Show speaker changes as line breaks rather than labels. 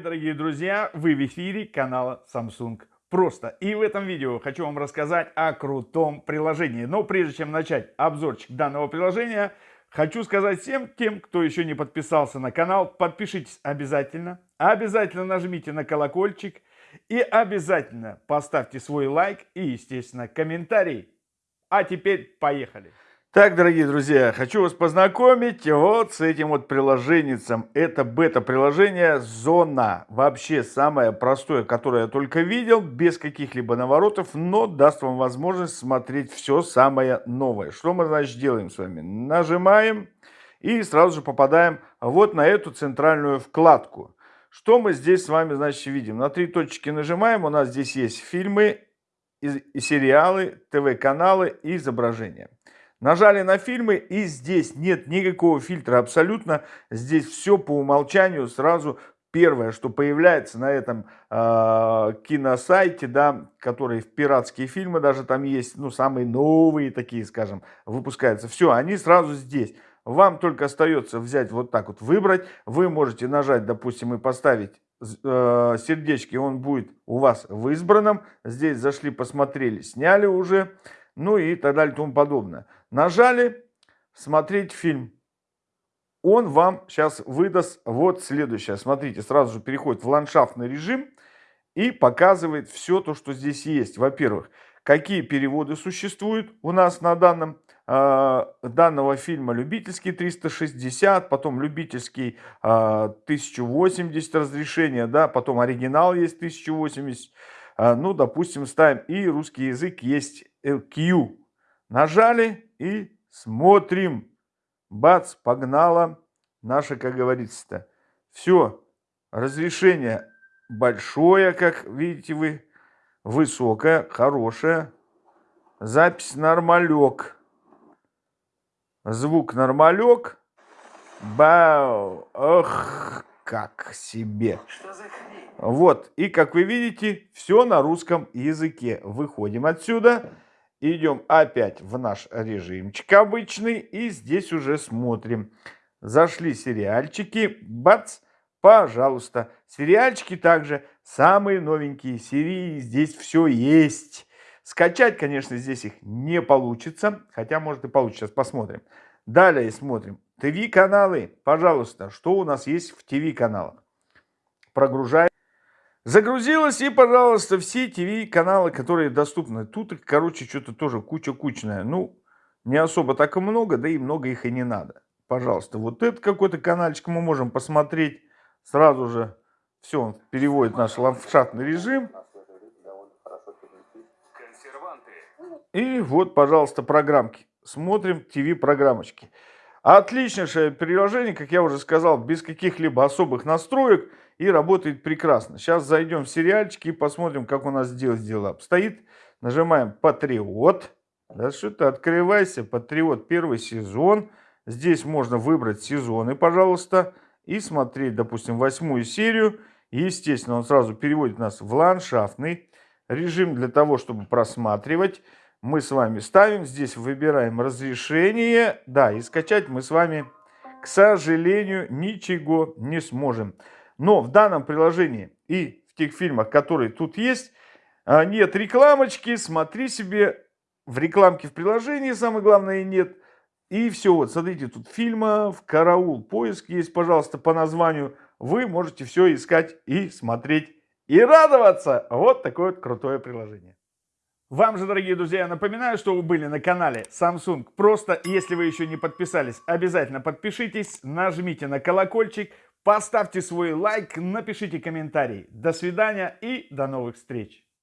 дорогие друзья! Вы в эфире канала Samsung Просто. И в этом видео хочу вам рассказать о крутом приложении. Но прежде чем начать обзорчик данного приложения, хочу сказать всем тем, кто еще не подписался на канал, подпишитесь обязательно. Обязательно нажмите на колокольчик и обязательно поставьте свой лайк и, естественно, комментарий. А теперь поехали! Так, дорогие друзья, хочу вас познакомить вот с этим вот приложением. Это бета-приложение Зона. Вообще самое простое, которое я только видел, без каких-либо наворотов, но даст вам возможность смотреть все самое новое. Что мы, значит, делаем с вами? Нажимаем и сразу же попадаем вот на эту центральную вкладку. Что мы здесь с вами, значит, видим? На три точки нажимаем, у нас здесь есть фильмы, сериалы, ТВ-каналы и изображения. Нажали на фильмы и здесь нет никакого фильтра абсолютно. Здесь все по умолчанию сразу первое, что появляется на этом э, киносайте, да, который в пиратские фильмы даже там есть, ну, самые новые такие, скажем, выпускаются. Все, они сразу здесь. Вам только остается взять вот так вот, выбрать. Вы можете нажать, допустим, и поставить э, сердечки, он будет у вас в избранном. Здесь зашли, посмотрели, сняли уже ну и так далее и тому подобное. Нажали «Смотреть фильм». Он вам сейчас выдаст вот следующее. Смотрите, сразу же переходит в ландшафтный режим и показывает все то, что здесь есть. Во-первых, какие переводы существуют у нас на данном э, данного фильма любительский 360 потом любительский э, 1080 разрешения да потом оригинал есть 1080 э, ну допустим ставим и русский язык есть Q. Нажали и смотрим. Бац, погнала наша, как говорится-то. Все, разрешение большое, как видите вы, высокое, хорошее. Запись нормалек. Звук нормалек. Бау, ох, как себе. Вот, и как вы видите, все на русском языке. Выходим отсюда. Идем опять в наш режимчик обычный. И здесь уже смотрим. Зашли сериальчики. Бац! Пожалуйста. Сериальчики также самые новенькие серии. Здесь все есть. Скачать, конечно, здесь их не получится. Хотя, может и получится. Сейчас посмотрим. Далее смотрим. ТВ-каналы. Пожалуйста, что у нас есть в ТВ-каналах? Прогружаем. Загрузилось, и, пожалуйста, все ТВ-каналы, которые доступны. Тут, короче, что-то тоже куча-кучная. Ну, не особо так и много, да и много их и не надо. Пожалуйста, вот этот какой-то каналчик мы можем посмотреть сразу же. Все, он переводит наш ландшафтный режим. И вот, пожалуйста, программки. Смотрим ТВ-программочки. Отличнейшее приложение, как я уже сказал, без каких-либо особых настроек и работает прекрасно. Сейчас зайдем в сериальчики и посмотрим, как у нас дело обстоит. Нажимаем «Патриот». Да что ты, открывайся, «Патриот» первый сезон. Здесь можно выбрать сезоны, пожалуйста, и смотреть, допустим, восьмую серию. Естественно, он сразу переводит нас в ландшафтный режим для того, чтобы просматривать мы с вами ставим. Здесь выбираем разрешение. Да, и скачать мы с вами, к сожалению, ничего не сможем. Но в данном приложении и в тех фильмах, которые тут есть, а, нет рекламочки. Смотри себе в рекламке в приложении, самое главное, нет. И все, вот, смотрите, тут фильмов, караул, поиск есть, пожалуйста, по названию. Вы можете все искать и смотреть и радоваться. Вот такое вот крутое приложение. Вам же, дорогие друзья, напоминаю, что вы были на канале Samsung. Просто, если вы еще не подписались, обязательно подпишитесь, нажмите на колокольчик, поставьте свой лайк, напишите комментарий. До свидания и до новых встреч!